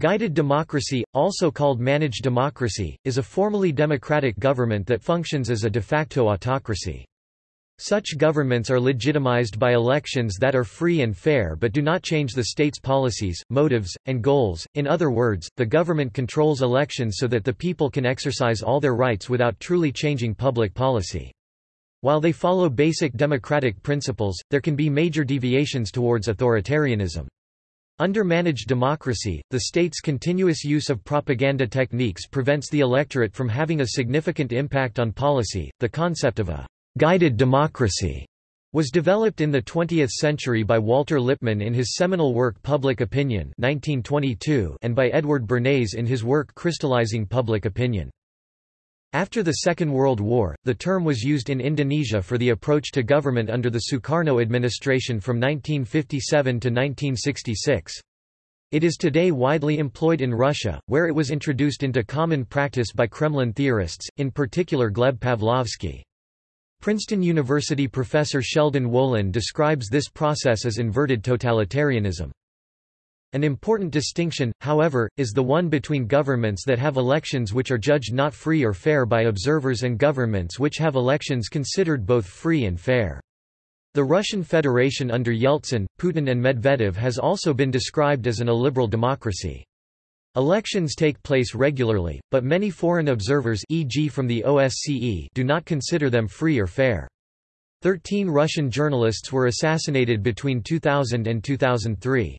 Guided democracy, also called managed democracy, is a formally democratic government that functions as a de facto autocracy. Such governments are legitimized by elections that are free and fair but do not change the state's policies, motives, and goals. In other words, the government controls elections so that the people can exercise all their rights without truly changing public policy. While they follow basic democratic principles, there can be major deviations towards authoritarianism. Under managed democracy, the state's continuous use of propaganda techniques prevents the electorate from having a significant impact on policy. The concept of a guided democracy was developed in the 20th century by Walter Lippmann in his seminal work Public Opinion 1922 and by Edward Bernays in his work Crystallizing Public Opinion. After the Second World War, the term was used in Indonesia for the approach to government under the Sukarno administration from 1957 to 1966. It is today widely employed in Russia, where it was introduced into common practice by Kremlin theorists, in particular Gleb Pavlovsky. Princeton University professor Sheldon Wolin describes this process as inverted totalitarianism. An important distinction, however, is the one between governments that have elections which are judged not free or fair by observers and governments which have elections considered both free and fair. The Russian Federation under Yeltsin, Putin and Medvedev has also been described as an illiberal democracy. Elections take place regularly, but many foreign observers e.g. from the OSCE do not consider them free or fair. Thirteen Russian journalists were assassinated between 2000 and 2003.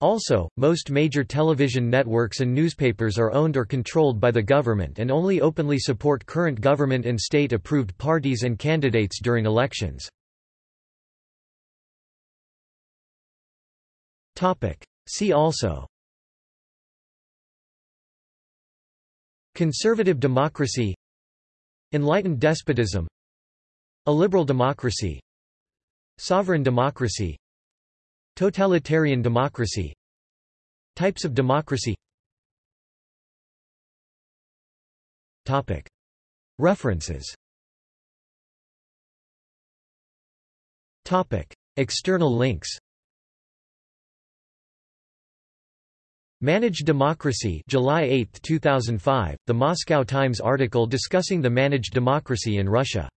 Also, most major television networks and newspapers are owned or controlled by the government and only openly support current government and state-approved parties and candidates during elections. See also Conservative democracy Enlightened despotism A liberal democracy Sovereign democracy Totalitarian democracy Types of democracy. References. External links. Managed Democracy July 8, 2005, The Moscow Times article discussing the managed democracy in Russia